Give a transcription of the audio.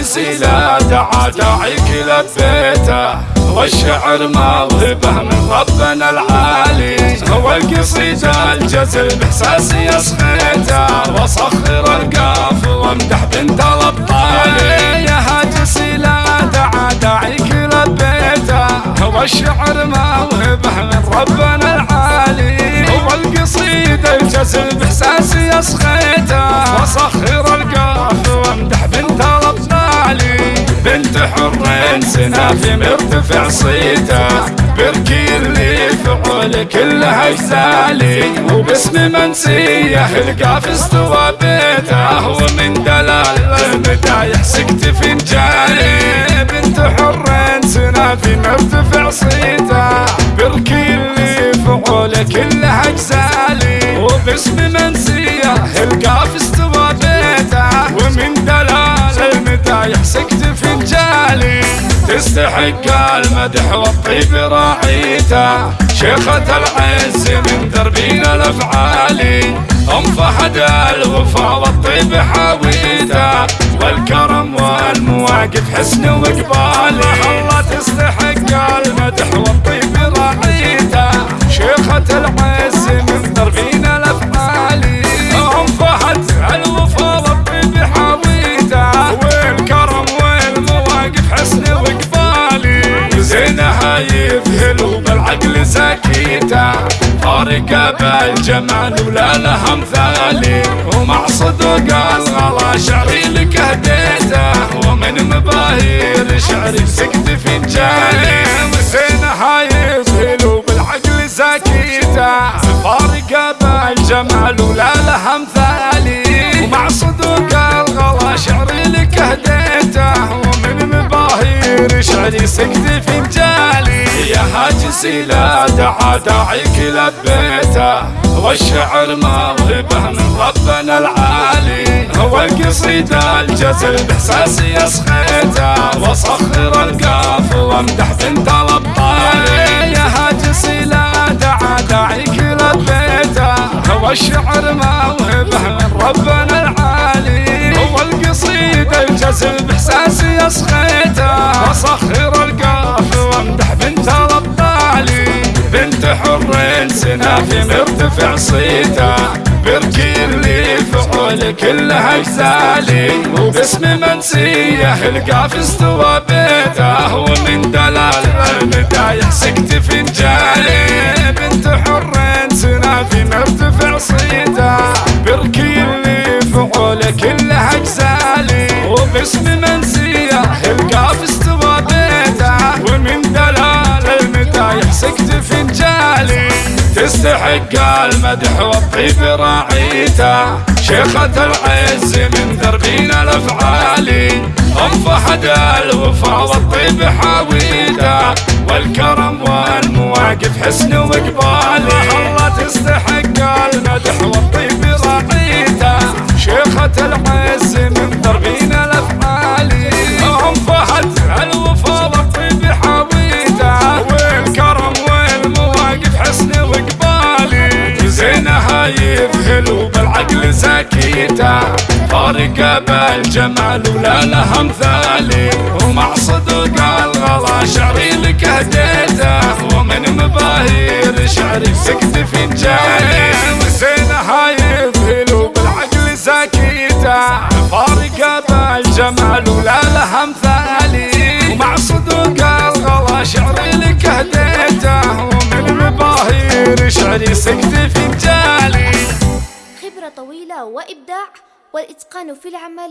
لا دعا داعيك لبيته والشعر موهبه من ربنا العالي. هو القصيدة الجزل بإحساسي يسخيته. وصخر القاف وامدح بنت الأبطال. يا هاجسي لا دعا داعيك لبيته هو الشعر موهبه من ربنا العالي. هو القصيدة الجزل بإحساسي يسخيته. وصخر حر سنافي مرتفع صيته بركي اللي فعول كلها اجزالي وباسم منسيه القاف استوى بيته ومن دلال المدايح سكت فنجالي بنت حر سنافي مرتفع صيته بركي اللي فعول كلها اجزالي وباسم منسيه القاف تستحق المدح والطيب راعيته. شيخة العز من دربين الافعالي أم فهد الوفا والطيب حاويته. والكرم والمواقف حسن وقبالي الله تستحق المدح والطيب راعيته. شيخة العز من دربين فارقة بالجمال ولا لها مثالي ومع صدق الغلا شعري لك هديته. ومن مباهير شعري سكت فنجاني زينها يذهل بالعقل سكيته فارقة بالجمال ولا لها مثالي ومع صدق الغلا شعري لك هديته. ومن مباهير شعري سكت فنجالي دعا داعيك لبيته والشعر موهبه من ربنا العالي. هو القصيدة الجزل بإحساسي يسخيته. وصخر القاف وامدح بنت الأبطال. يا هاجسي لا داعيك لبيته هو الشعر موهبه من ربنا العالي. هو القصيدة الجزل بإحساسي يسخيته. حر سنافي مرتفع صيته بركي اللي فعول كلها اجزالي وباسم منسية القاف استوى بيته ومن دلال المدايح سكت فنجالي بنت حر سنافي مرتفع صيته بركي اللي فعول كلها اجزالي تستحق المدح والطيب راعيته. شيخة العز من دربين الافعالي ام فهد الوفا والطيب حاويته. والكرم والمواقف حسن وقبالي الله تستحق المدح والطيب راعيته. شيخة العز سكيته فارقة بالجمال ولا لها مثالي ومع صدق الغلا شعري لك هديته. ومن مباهير شعري سكت فنجاني زينها يذهل بالعقل سكيته فارقة بالجمال ولا لها مثالي ومع صدق الغلا شعري لك هديته. ومن مباهير شعري سكت طويلة وإبداع والإتقان في العمل.